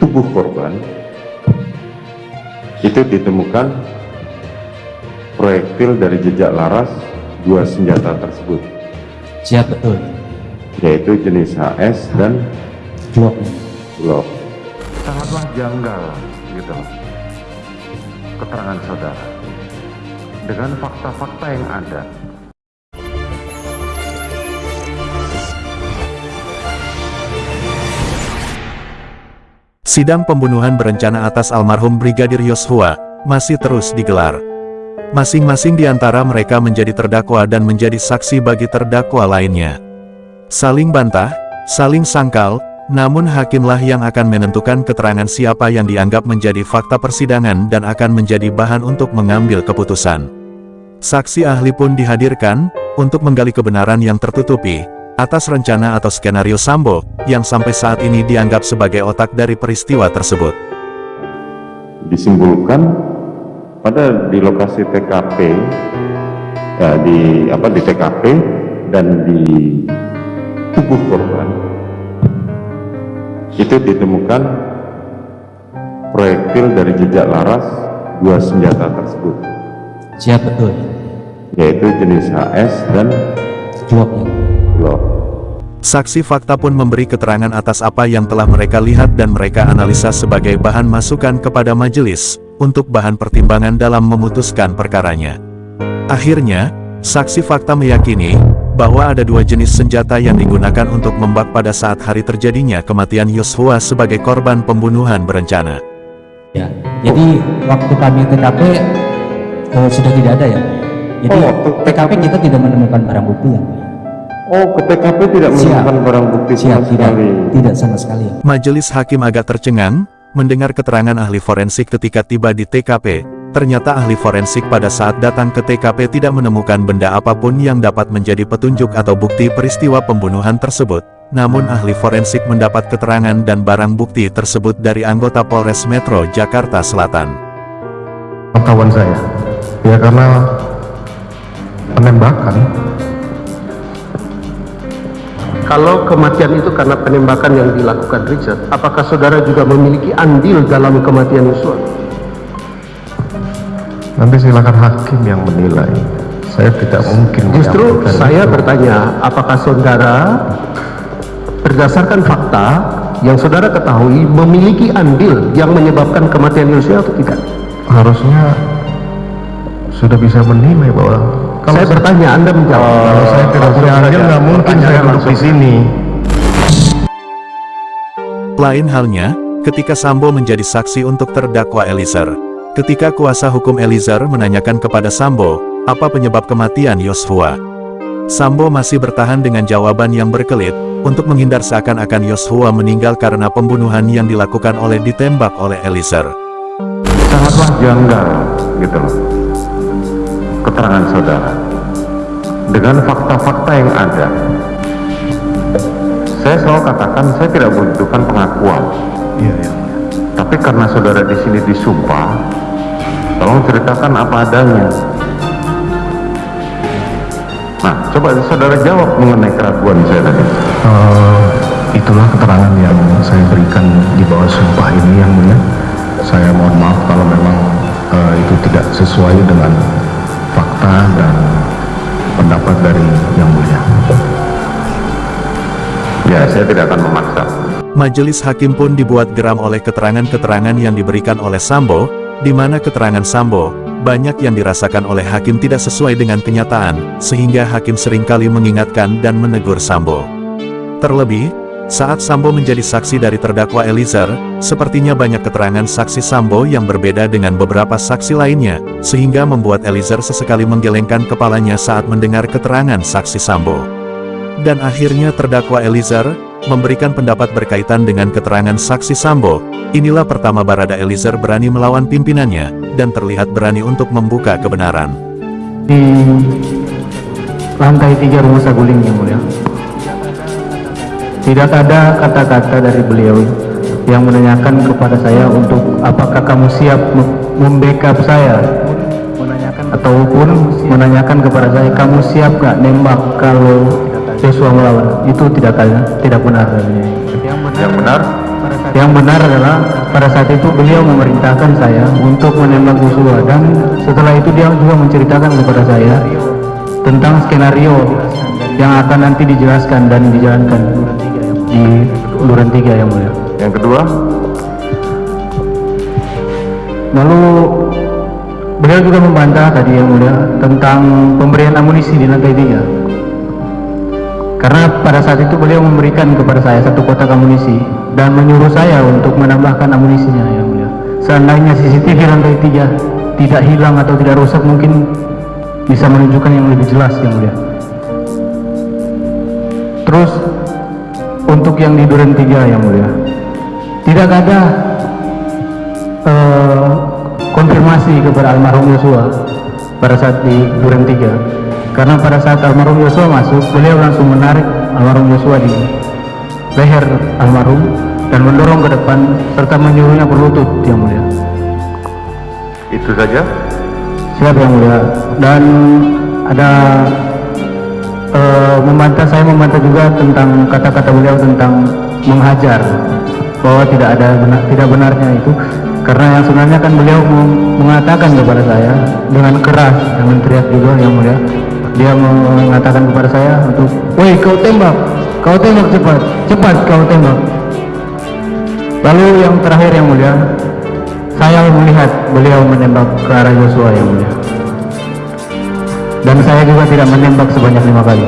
tubuh korban itu ditemukan proyektil dari jejak laras dua senjata tersebut Siap betul. yaitu jenis HS dan Glock. Glock sangatlah janggal gitu keterangan saudara dengan fakta-fakta yang ada Sidang pembunuhan berencana atas almarhum Brigadir Yosua masih terus digelar. Masing-masing di antara mereka menjadi terdakwa dan menjadi saksi bagi terdakwa lainnya. Saling bantah, saling sangkal, namun hakimlah yang akan menentukan keterangan siapa yang dianggap menjadi fakta persidangan dan akan menjadi bahan untuk mengambil keputusan. Saksi ahli pun dihadirkan, untuk menggali kebenaran yang tertutupi, atas rencana atau skenario Sambo, yang sampai saat ini dianggap sebagai otak dari peristiwa tersebut. disimpulkan pada di lokasi TKP ya, di apa di TKP dan di tubuh korban itu ditemukan proyektil dari jejak laras dua senjata tersebut Siap betul. yaitu jenis HS dan Glock. Saksi fakta pun memberi keterangan atas apa yang telah mereka lihat dan mereka analisa sebagai bahan masukan kepada majelis, untuk bahan pertimbangan dalam memutuskan perkaranya. Akhirnya, saksi fakta meyakini, bahwa ada dua jenis senjata yang digunakan untuk membak pada saat hari terjadinya kematian Yosua sebagai korban pembunuhan berencana. Ya. Jadi waktu kami TKP eh, sudah tidak ada ya. Jadi Oh, waktu TKP kita tidak menemukan barang bukti yang. Oh ke TKP tidak menemukan barang bukti sama Siap tidak sekali tidak sama sekali. Majelis hakim agak tercengang, mendengar keterangan ahli forensik ketika tiba di TKP. Ternyata ahli forensik pada saat datang ke TKP tidak menemukan benda apa pun yang dapat menjadi petunjuk atau bukti peristiwa pembunuhan tersebut. Namun ahli forensik mendapat keterangan dan barang bukti tersebut dari anggota Polres Metro Jakarta Selatan. pengetahuan saya ya karena penembakan Kalau kematian itu karena penembakan yang dilakukan Richard, apakah saudara juga memiliki andil dalam kematian Yosua? nanti silakan hakim yang menilai saya tidak mungkin Justru saya itu. bertanya, apakah saudara berdasarkan fakta yang saudara ketahui memiliki andil yang menyebabkan kematian Yosua atau tidak? harusnya sudah bisa menilai bahwa kalau saya bertanya, Anda menjawab. kalau saya tidak punya saya duduk di sini Lain halnya, ketika Sambo menjadi saksi untuk terdakwa Eliezer. Ketika kuasa hukum Eliezer menanyakan kepada Sambo, apa penyebab kematian Yosua? Sambo masih bertahan dengan jawaban yang berkelit, untuk menghindar seakan-akan Yosua meninggal karena pembunuhan yang dilakukan oleh ditembak oleh Eliezer. sangatlah janggal gitu loh keterangan saudara dengan fakta-fakta yang ada saya selalu katakan saya tidak membutuhkan pengakuan. Iya iya. Tapi karena saudara di sini disumpah tolong ceritakan apa adanya. Nah coba saudara jawab mengenai keraguan saya tadi. Eh, itulah keterangan yang saya berikan di bawah sumpah ini yang mulia. Saya mohon maaf kalau memang eh, itu tidak sesuai dengan fakta dan pendapat dari yang mulia ya saya tidak akan memaksa Majelis hakim pun dibuat geram oleh keterangan-keterangan yang diberikan oleh Sambo, di mana keterangan Sambo, banyak yang dirasakan oleh hakim tidak sesuai dengan kenyataan, sehingga hakim sering kali mengingatkan dan menegur Sambo. Terlebih, saat Sambo menjadi saksi dari terdakwa Eliezer, sepertinya banyak keterangan saksi Sambo yang berbeda dengan beberapa saksi lainnya, sehingga membuat Eliezer sesekali menggelengkan kepalanya saat mendengar keterangan saksi Sambo. Dan akhirnya terdakwa Eliezer, memberikan pendapat berkaitan dengan keterangan saksi Sambo. Inilah pertama Barada Eliezer berani melawan pimpinannya, dan terlihat berani untuk membuka kebenaran. di lantai tiga rumah saguling yang mulia tidak ada kata-kata dari beliau yang menanyakan kepada saya untuk apakah kamu siap mem- membackup saya ataupun menanyakan kepada saya kamu siap gak nembak kalau Joshua melawan itu tidak ada tidak benar. Dari yang benar? Yang benar adalah pada saat itu beliau memerintahkan saya untuk menembak Joshua dan setelah itu dia juga menceritakan kepada saya tentang skenario yang akan nanti dijelaskan dan dijalankan di Duren 3 yang mulia. Yang kedua, Lalu beliau juga membantah tadi yang mulia tentang pemberian amunisi di lantai tiga. Karena pada saat itu beliau memberikan kepada saya satu kotak amunisi dan menyuruh saya untuk menambahkan amunisinya yang mulia. Seandainya CCTV lantai tiga tidak hilang atau tidak rusak mungkin bisa menunjukkan yang lebih jelas yang mulia. Terus untuk yang di Duren 3 yang mulia tidak ada eh, konfirmasi kepada almarhum Yosua pada saat di Duren 3 karena pada saat almarhum Yosua masuk beliau langsung menarik almarhum Yosua di leher almarhum dan mendorong ke depan serta menyuruhnya berlutut yang mulia. Itu saja. siap yang mulia. Dan ada eh, membantah saya membantah juga tentang kata-kata beliau tentang menghajar bahwa tidak ada benar, tidak benarnya itu. Karena yang sebenarnya kan beliau meng- mengatakan kepada saya dengan keras dengan teriak juga yang mulia dia mengatakan kepada saya untuk woi kau tembak kau tembak cepat cepat kau tembak. Lalu yang terakhir yang mulia saya melihat beliau menembak ke arah Joshua yang mulia. Dan saya juga tidak menembak sebanyak lima kali